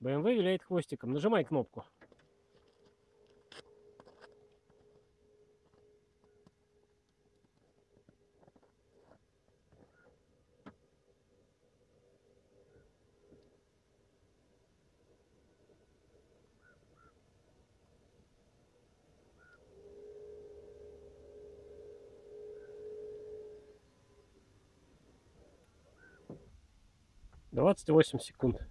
BMW виляет хвостиком. Нажимай кнопку. Двадцать восемь секунд.